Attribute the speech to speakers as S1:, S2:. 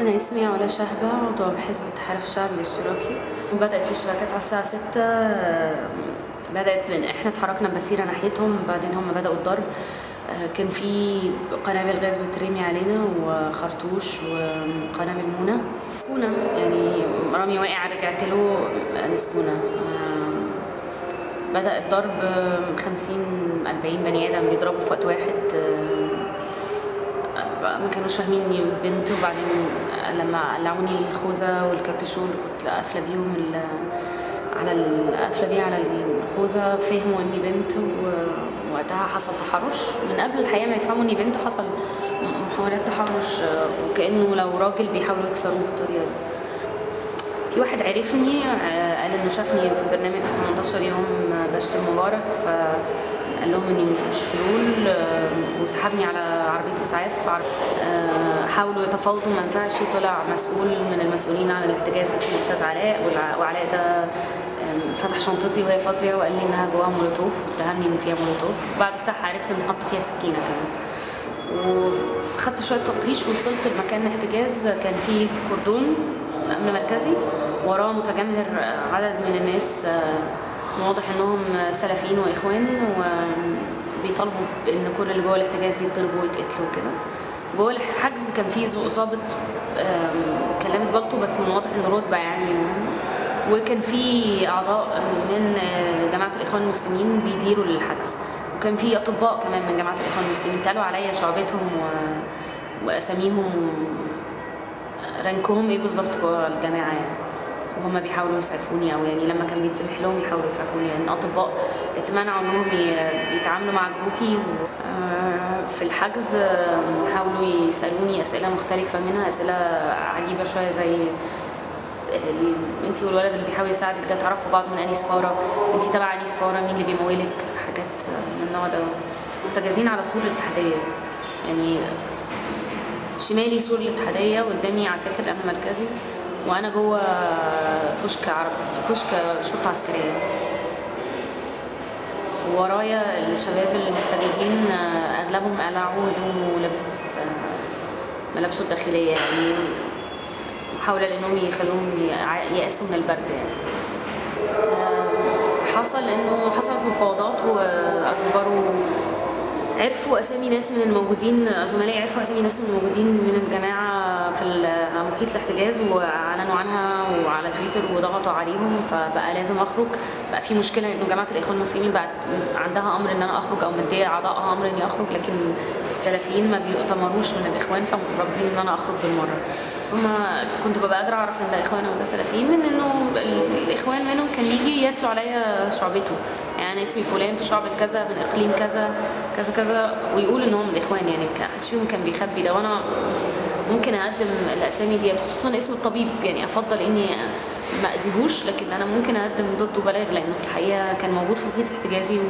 S1: أنا اسمي علا شهبة عضوة بحزب التحالف الشعبي الاشتراكي. بدأت الاشتباكات على الساعة 6 بدأت من إحنا اتحركنا بمسيرة ناحيتهم بعدين هم بدأوا الضرب. كان في قنابل غاز بترمي علينا وخرطوش وقنابل مونة. مسكونة يعني رامي واقع رجعت له مسكونة بدأ الضرب 50 40 بني آدم بيضربوا في وقت واحد. ما كانوش فاهمين بنت وبعدين لما قلعوني الخوذة والكابيشون اللي كنت قافلة بيهم على القافلة دي على الخوذة فهموا إني بنت ووقتها حصل تحرش. من قبل الحقيقة ما يفهموا إني بنت حصل محاولات تحرش وكأنه لو راجل بيحاولوا يكسروه بالطريقة دي. في واحد عرفني قال إنه شافني في برنامج في 18 يوم بشتم مبارك ف قال لهم إني مش فلول وسحبني على عربية إسعاف حاولوا يتفاوضوا ما ينفعش طلع مسؤول من المسؤولين عن الاحتجاز اسمه أستاذ علاء وعلاء ده فتح شنطتي وهي فاضية وقال لي إنها جواها مولوتوف واتهمني إن فيها مولوتوف. بعد كده عرفت إن حط فيها سكينة كمان. وخدت شوية تلطيش وصلت لمكان الاحتجاز كان فيه كردون امن مركزي وراه متجمهر عدد من الناس واضح إنهم سلفيين وإخوان وبيطالبوا ان كل اللي جوه الاحتجاز يتضربوا ويتقتلوا وكده جوه الحجز كان في ظابط كان لابس بالطو بس من واضح انه رتبة يعني مهمة وكان في أعضاء من جماعة الإخوان المسلمين بيديروا للحجز وكان في أطباء كمان من جماعة الإخوان المسلمين تالوا عليا شعبتهم. وأساميهم رانكهم إيه بالظبط جوه الجماعه يعني وهم بيحاولوا يسعفوني أو يعني لما كان بيتسمح لهم يحاولوا يسعفوني لأن يعني اطباء اتمنعوا إنهم يتعاملوا مع جروحي في الحجز حاولوا يسألوني أسئلة مختلفة منها أسئلة عجيبة شوية زي انت والولد اللي بيحاول يساعدك ده تعرفوا بعض من أنهي سفارة؟ انت تبع أنهي سفارة؟ مين اللي بيمولك؟ حاجات من النوع ده. محتجزين على سور الاتحاديه يعني شمالي سور الاتحادية وقدامي عساكر الامن المركزي وأنا جوه كشك عرب كشك شرطة عسكرية. ورايا الشباب المحتجزين أغلبهم قلعوا هدومه ولابس ملابسه الداخلية يعني محاوله لانهم يخلوهم ييأسوا من البرد يعني. حصل إنه حصلت مفاوضات واجبروا عرفوا أسامي ناس من الموجودين زملائي عرفوا أسامي ناس من الموجودين من الجماعة في محيط الاحتجاز وأعلنوا عنها وعلى تويتر وضغطوا عليهم فبقى لازم أخرج. بقى في مشكلة إنه جماعة الإخوان المسلمين بقت عندها أمر إن أنا أخرج أو مديه أعضائها أمر إني أخرج لكن السلفيين ما بيؤتمروش من الإخوان فرافضين إن أنا أخرج بالمرة. هما كنت ببقى قادرة أعرف إن ده اخوان أو ده سلفيين من إنه الإخوان منهم كان يجي يتلو عليا شعبته. أنا اسمي فلان في شعبة كذا من إقليم كذا كذا كذا ويقول إن هم الاخوان يعني ما حدش فيهم كان بيخبي ده وأنا ممكن أقدم الأسامي ديت خصوصا اسم الطبيب يعني أفضل إني ما أذيهوش لكن أنا ممكن أقدم ضده بلاغ لأنه في الحقيقة كان موجود في محيط احتجازي و